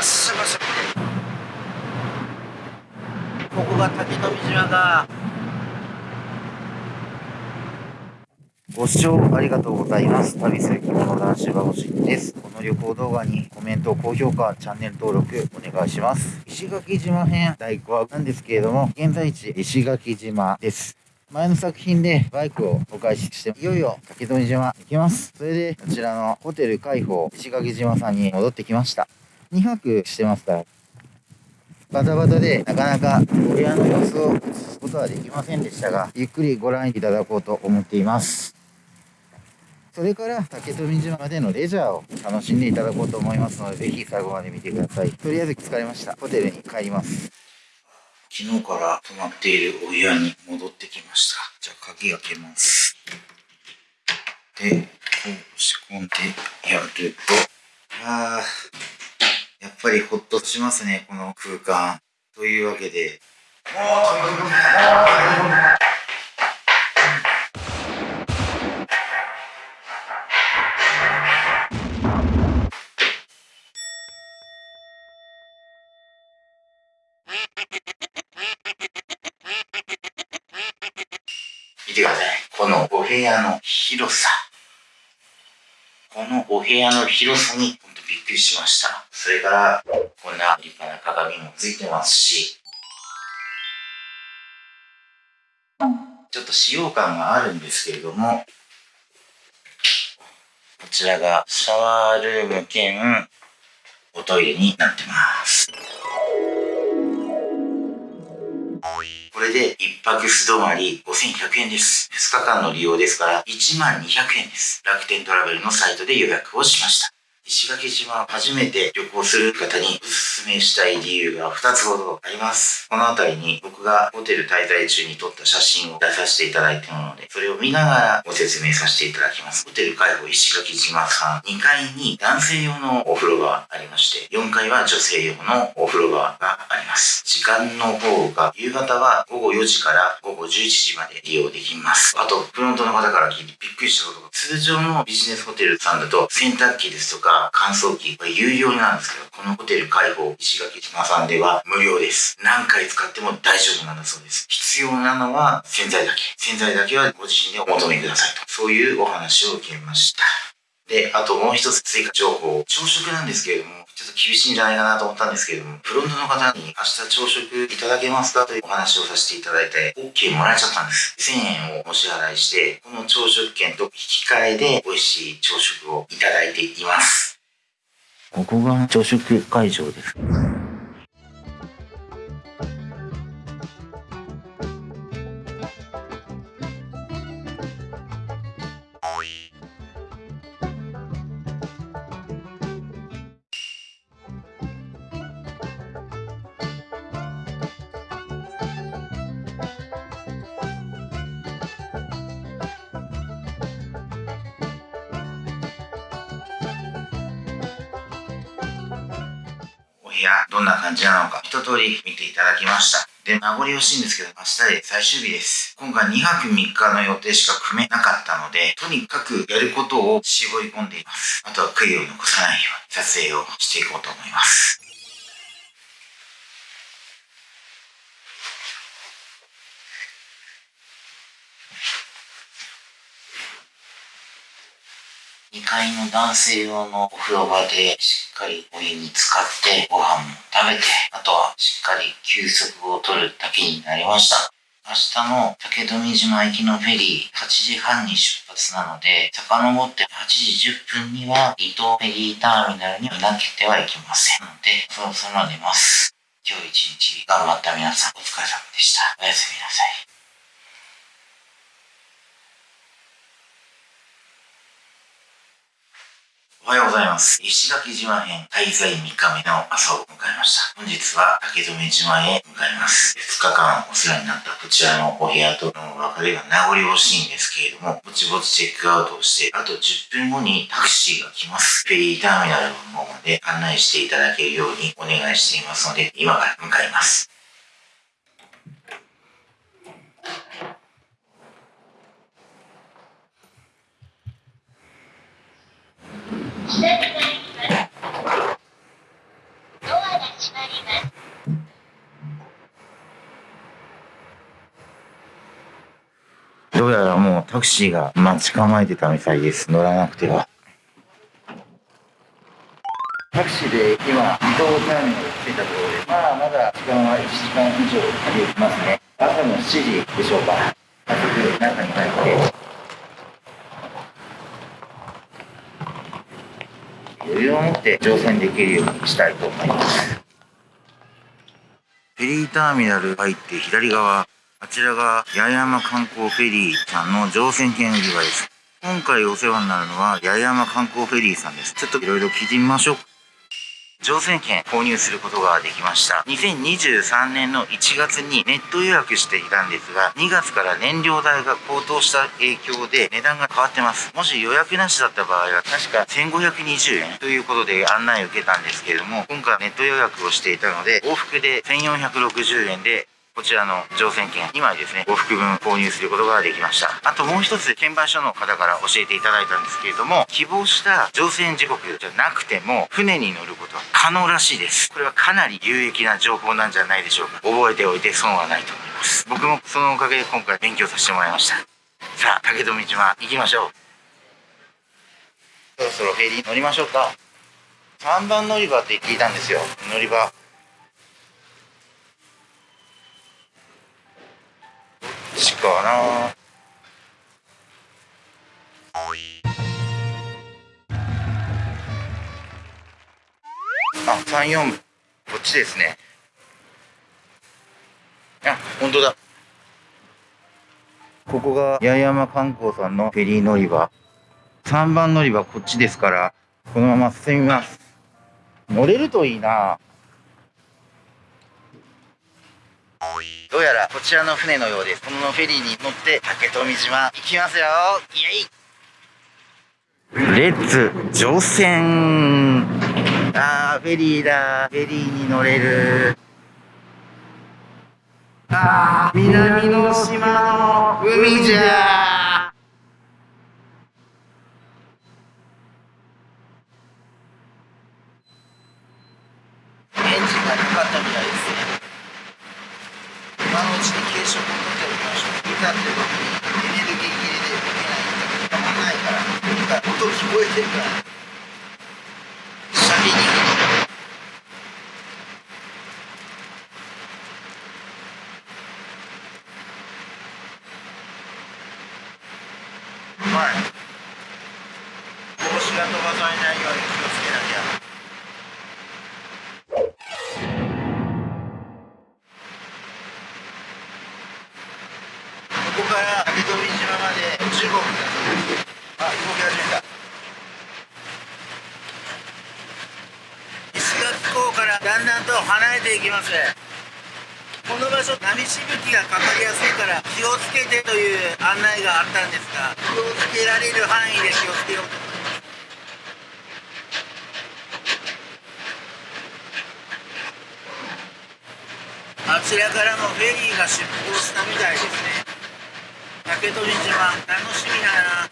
っしゃいませここが竹富島かご視聴ありがとうございます。旅する着物男子バボシです。この旅行動画にコメント、高評価、チャンネル登録お願いします。石垣島編第5話なんですけれども、現在地石垣島です。前の作品でバイクをお返しして、いよいよ竹富島行きます。それで、こちらのホテル海宝石垣島さんに戻ってきました。2泊してますから、バタバタでなかなかお部屋の様子を映すことはできませんでしたが、ゆっくりご覧いただこうと思っています。それから竹富島までのレジャーを楽しんでいただこうと思いますので、ぜひ最後まで見てください。とりあえず疲れました。ホテルに帰ります。昨日から泊まっているお部屋に戻ってきました。じゃあ鍵開けます。で、こう押し込んでやると、あー、やっぱりほっとしますね、この空間。というわけで、見てください。このお部屋の広さ。このお部屋の広さに本当びっくりしました。それから、こんな立派な鏡もついてますし、ちょっと使用感があるんですけれども、こちらがシャワールーム兼おトイレになってます。これで1泊素泊まり5100円です。2日間の利用ですから1万200円です。楽天トラベルのサイトで予約をしました。石垣島初めて旅行する方におすすめしたい理由が2つほどあります。この辺りに僕がホテル滞在中に撮った写真を出させていただいたもので、それを見ながらご説明させていただきます。ホテル海保石垣島さん2階に男性用のお風呂がありまして、4階は女性用のお風呂場があります。時間の方が夕方は午後4時から午後11時まで利用できます。あと、フロントの方から聞いてびっくりしたことが、通常のビジネスホテルさんだと洗濯機ですとか乾燥機は有料なんですけど、このホテル開放石垣島さんでは無料です。何回使っても大丈夫なんだそうです。必要なのは洗剤だけ。洗剤だけはご自身でお求めくださいと。そういうお話を受けました。で、あともう一つ追加情報。朝食なんですけれども、ちょっと厳しいんじゃないかなと思ったんですけれども、フロントの方に明日朝食いただけますか？というお話をさせていただいて、OK もらえちゃったんです。1000円をお支払いして、この朝食券と引き換えで美味しい朝食をいただいています。ここが朝食会場です。部屋どんな感じなのか一通り見ていただきました。で、名残惜しいんですけど、明日で最終日です。今回2泊3日の予定しか組めなかったので、とにかくやることを絞り込んでいます。あとは悔いを残さないように撮影をしていこうと思います。2階の男性用のお風呂場でしっかりお湯に浸かってご飯も食べて、あとはしっかり休息を取るだけになりました。明日の竹富島行きのフェリー8時半に出発なので、遡って8時10分には伊東フェリーターミナルにはなけてはいけませんので、そろそろ寝ます。今日一日頑張った皆さんお疲れ様でした。おやすみなさい。おはようございます。石垣島編滞在3日目の朝を迎えました。本日は竹富島へ向かいます。2日間お世話になったこちらのお部屋との別れが名残惜しいんですけれども、ぼちぼちチェックアウトをして、あと10分後にタクシーが来ます。フェリーターミナルの方まで案内していただけるようにお願いしていますので、今から向かいます。どうやらもうタクシーが待ち構えてたみたいです。乗らなくては。タクシーで今、移動ターミナル着いたところで、まあまだ時間は1時間以上かけますね。朝の7時でしょうか。早速中に入って。余裕を持って乗船できるようにしたいと思います。フェリーターミナル入って左側、あちらが八重山観光フェリーさんの乗船券売り場です。今回お世話になるのは八重山観光フェリーさんです。ちょっといろいろ聞いてみましょう。乗船券購入することができました。2023年の1月にネット予約していたんですが、2月から燃料代が高騰した影響で値段が変わってます。もし予約なしだった場合は確か1520円ということで案内を受けたんですけれども、今回ネット予約をしていたので、往復で1460円でこちらの乗船券2枚ですね、往復分購入することができました。あともう一つ、券売所の方から教えていただいたんですけれども、希望した乗船時刻じゃなくても、船に乗ることは可能らしいです。これはかなり有益な情報なんじゃないでしょうか。覚えておいて損はないと思います。僕もそのおかげで今回勉強させてもらいました。さあ、竹富島行きましょう。そろそろフェリー乗りましょうか。3番乗り場って聞いたんですよ。乗り場。ちかなあ、三四こっちですね。あ、本当だ。ここが八重山観光さんのフェリー乗り場。3番乗り場こっちですから、このまま進みます。乗れるといいなどうやらこちらの船のようです。このフェリーに乗って竹富島行きますよ。イエイ。レッツ乗船。あーフェリーだ。フェリーに乗れる。あー南の島の海じゃエンジンがかかったみたいですね今のうちに軽食を取っておきましょういざって時にエネルギー切れで動けないんだたまんないからとにかく音聞こえてるからシャリにはい帽子が飛ばされないように気をつけなきゃここから竹富島まで15分あ動き始めた石垣港からだんだんと離れていきます。この場所波しぶきがかかりやすいから気をつけてという案内があったんですが気をつけられる範囲で気をつけよう。とあちらからもフェリーが出港したみたいですね。竹取島楽しみだな。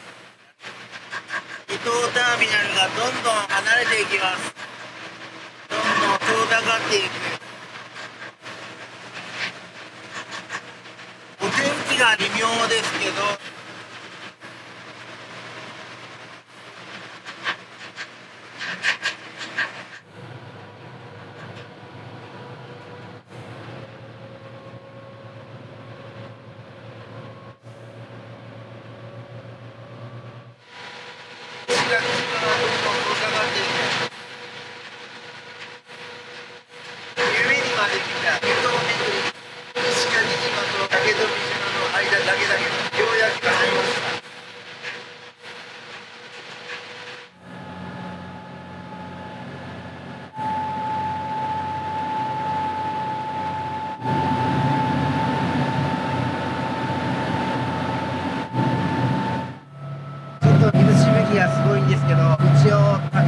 伊東ターミナルがどんどん離れていきます。どんどん遠ざかっていく。お天気が微妙ですけど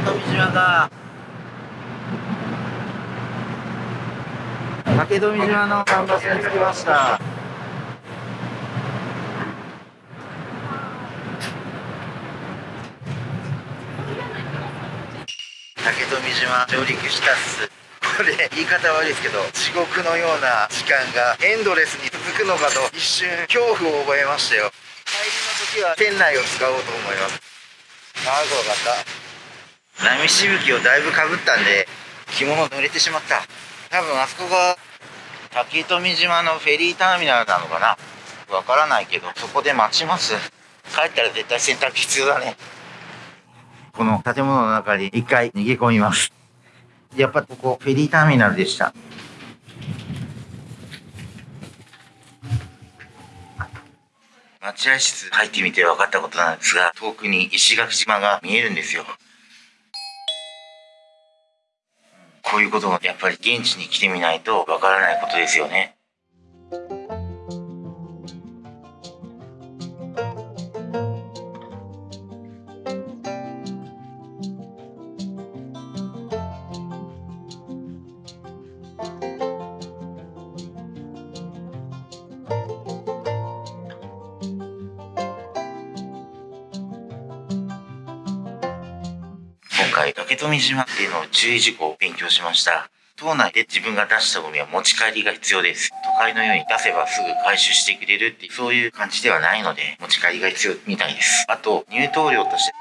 富島が竹富島の桟橋に着きました。竹富島上陸したっす。これ言い方悪いですけど地獄のような時間がエンドレスに続くのかと一瞬恐怖を覚えましたよ。帰りの時は店内を使おうと思います。ああ怖かった。波しぶきをだいぶかぶったんで着物濡れてしまった。多分あそこが竹富島のフェリーターミナルなのかな。わからないけどそこで待ちます。帰ったら絶対洗濯必要だね。この建物の中に一回逃げ込みます。やっぱここフェリーターミナルでした。待合室入ってみて分かったことなんですが遠くに石垣島が見えるんですよ。こういうこともやっぱり現地に来てみないとわからないことですよね。今回竹富島っていうのを注意事項強しました。島内で自分が出したゴミは持ち帰りが必要です。都会のように出せばすぐ回収してくれるっていうそういう感じではないので持ち帰りが必要みたいです。あと入湯料として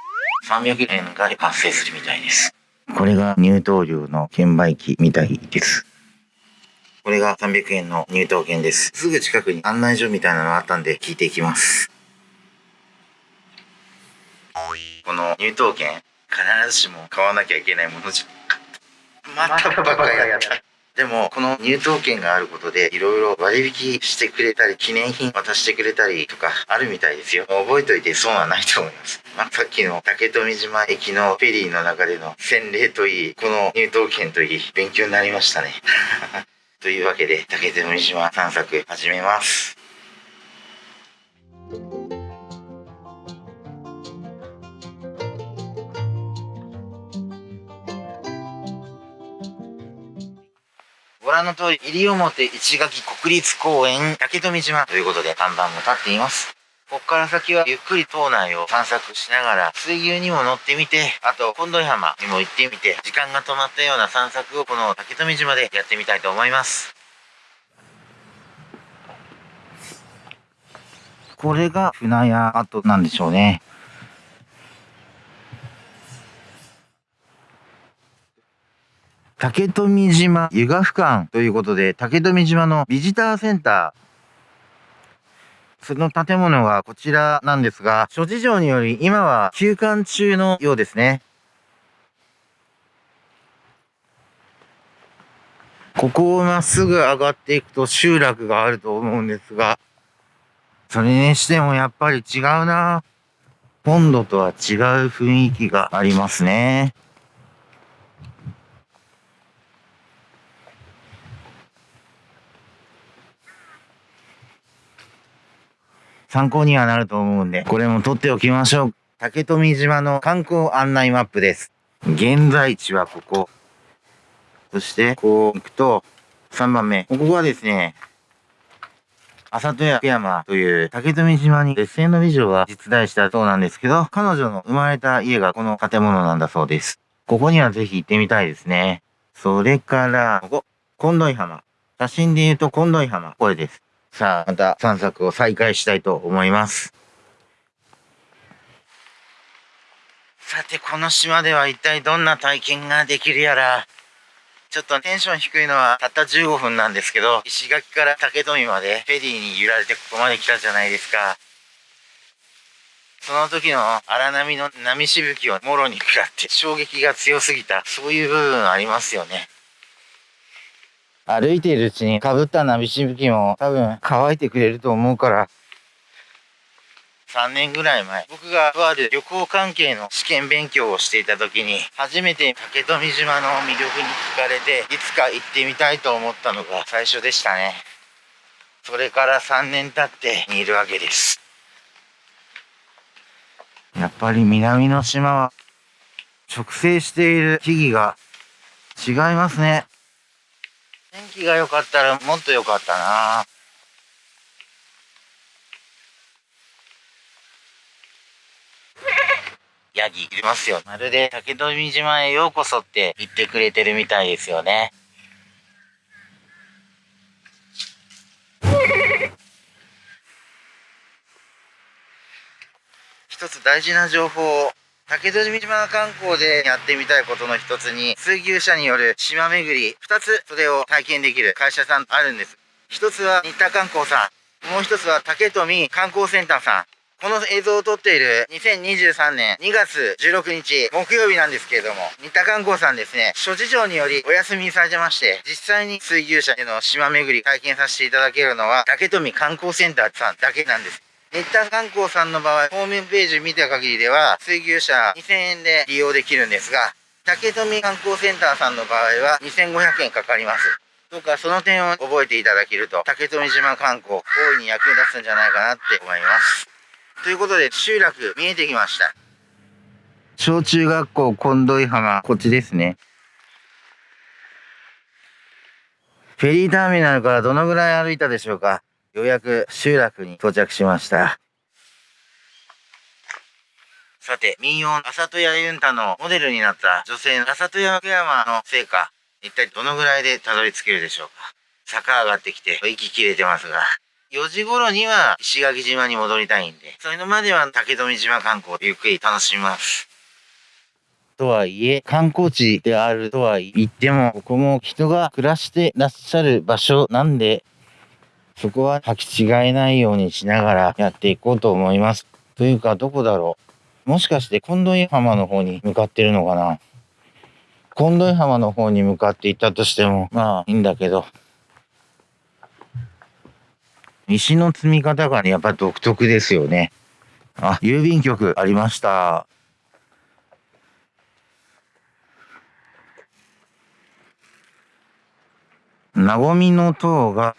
300円が発生するみたいです。これが入湯料の券売機みたいです。これが300円の入湯券です。すぐ近くに案内所みたいなのがあったんで聞いていきます。この入湯券必ずしも買わなきゃいけないものじゃまたバカやった。でもこの入湯券があることでいろいろ割引してくれたり記念品渡してくれたりとかあるみたいですよ。覚えといて損はないと思います、まあ、さっきの竹富島駅のフェリーの中での洗礼といいこの入湯券といい勉強になりましたね。というわけで竹富島散策始めます。ご覧の通り、西表市垣国立公園竹富島ということで看板も立っています。ここから先はゆっくり島内を散策しながら水牛にも乗ってみて、あと近土浜にも行ってみて、時間が止まったような散策をこの竹富島でやってみたいと思います。これが船屋跡なんでしょうね。竹富島湯河俯瞰ということで、竹富島のビジターセンター。その建物がこちらなんですが、諸事情により今は休館中のようですね。ここをまっすぐ上がっていくと集落があると思うんですが、それにしてもやっぱり違うな。本土とは違う雰囲気がありますね。参考にはなると思うんで、これも撮っておきましょう。竹富島の観光案内マップです。現在地はここ。そして、こう行くと、3番目。ここがですね、浅戸屋山という竹富島に劣勢の美女が実在したそうなんですけど、彼女の生まれた家がこの建物なんだそうです。ここにはぜひ行ってみたいですね。それから、ここ、近土浜。写真で言うと近土浜。これです。さあ、また散策を再開したいと思います。さて、この島では一体どんな体験ができるやら。ちょっとテンション低いのはたった15分なんですけど、石垣から竹富までフェリーに揺られてここまで来たじゃないですか。その時の荒波の波しぶきをもろに食らって衝撃が強すぎた、そういう部分ありますよね。歩いているうちに被った波しぶきも多分乾いてくれると思うから、3年ぐらい前、僕がとある旅行関係の試験勉強をしていた時に、初めて竹富島の魅力に惹かれて、いつか行ってみたいと思ったのが最初でしたね。それから3年経っているわけです。やっぱり南の島は直生している木々が違いますね。天気が良かったらもっと良かったなヤギいますよ。まるで竹富島へようこそって言ってくれてるみたいですよね。一つ大事な情報を竹富島観光でやってみたいことの一つに水牛車による島巡り二つそれを体験できる会社さんあるんです。一つは新田観光さん。もう一つは竹富観光センターさん。この映像を撮っている2023年2月16日木曜日なんですけれども、新田観光さんですね、諸事情によりお休みされてまして、実際に水牛車での島巡り体験させていただけるのは、竹富観光センターさんだけなんです。新田観光さんの場合、ホームページ見た限りでは、水牛車2000円で利用できるんですが、竹富観光センターさんの場合は2500円かかります。どうかその点を覚えていただけると、竹富島観光、大いに役に立つんじゃないかなって思います。ということで、集落見えてきました。小中学校近土井浜、こっちですね。フェリーターミナルからどのぐらい歩いたでしょうか？ようやく集落に到着しました。さて、民謡、浅戸屋ユンタのモデルになった女性の浅戸屋福山の成果、一体どのぐらいでたどり着けるでしょうか坂上がってきて息切れてますが、4時頃には石垣島に戻りたいんで、そういうのまでは竹富島観光ゆっくり楽しみます。とはいえ、観光地であるとは言っても、ここも人が暮らしてらっしゃる場所なんで、そこは履き違えないようにしながらやっていこうと思います。というか、どこだろう。もしかして近藤浜の方に向かってるのかな近藤浜の方に向かって行ったとしても、まあいいんだけど。石の積み方がね、やっぱ独特ですよね。あ、郵便局ありました。なごみの塔が、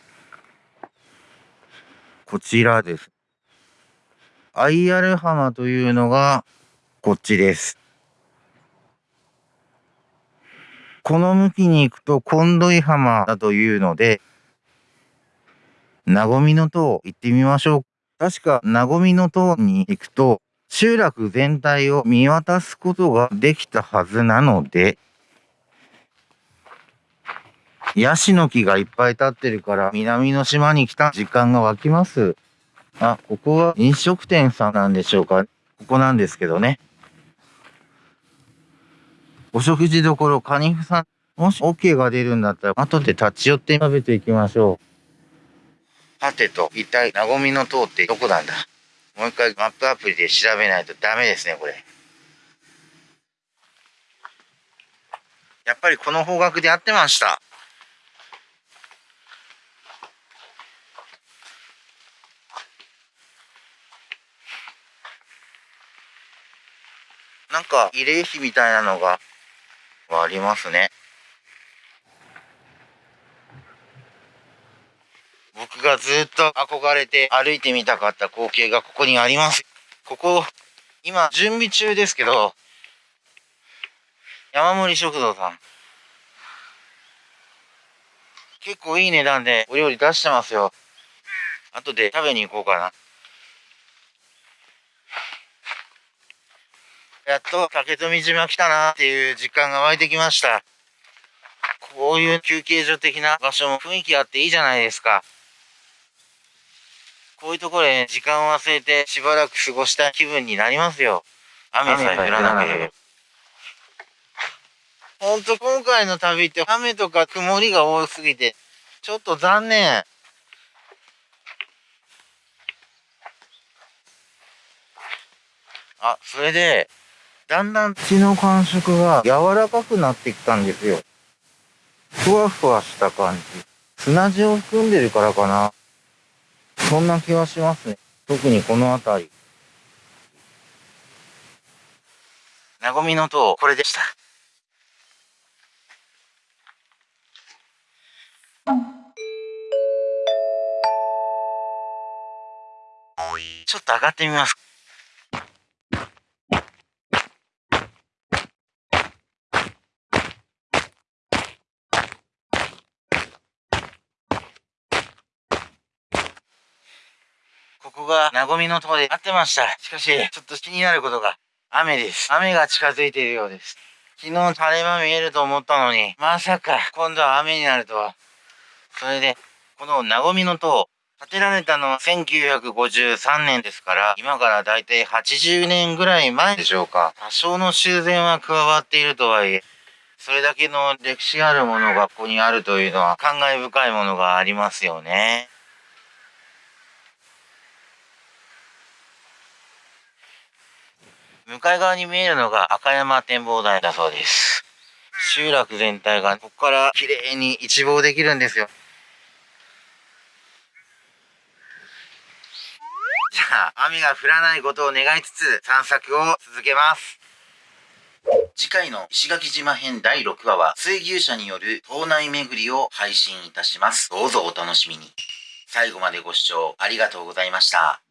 こちらです。アイアル浜というのが、こっちです。この向きに行くと、近土井浜だというので、なごみの塔行ってみましょう。確か、なごみの塔に行くと、集落全体を見渡すことができたはずなので、ヤシの木がいっぱい立ってるから、南の島に来た時間が湧きます。あ、ここは飲食店さんなんでしょうか。ここなんですけどね。お食事どころ、カニフさん、もし OK が出るんだったら、後で立ち寄って食べていきましょう。はてと、一体、なごみの塔ってどこなんだもう一回マップアプリで調べないとダメですね、これ。やっぱりこの方角で合ってました。なんか慰霊碑みたいなのがありますね。僕がずっと憧れて歩いてみたかった光景がここにあります。ここ、今準備中ですけど、山盛り食堂さん。結構いい値段でお料理出してますよ。後で食べに行こうかな。やっと竹富島来たなっていう実感が湧いてきました。こういう休憩所的な場所も雰囲気あっていいじゃないですか。こういうところで時間を忘れてしばらく過ごした気分になりますよ。雨さえ降らなければ。ほんと今回の旅って雨とか曇りが多すぎて、ちょっと残念。あ、それで、だんだん血の感触が柔らかくなってきたんですよ。ふわふわした感じ。砂地を含んでるからかな。そんな気はしますね。特にこの辺り。なごみの塔、これでした。ちょっと上がってみます。ここが、なごみのとこで合ってました。しかし、ちょっと気になることが、雨です。雨が近づいているようです。昨日晴れ間見えると思ったのに、まさか今度は雨になるとは。それで、このなごみの塔、建てられたのは1953年ですから、今からだいたい80年ぐらい前でしょうか。多少の修繕は加わっているとはいえ、それだけの歴史あるものがここにあるというのは感慨深いものがありますよね。向かい側に見えるのが赤山展望台だそうです。集落全体がここから綺麗に一望できるんですよ。じゃあ、雨が降らないことを願いつつ散策を続けます。次回の石垣島編第6話は水牛車による島内巡りを配信いたします。どうぞお楽しみに。最後までご視聴ありがとうございました。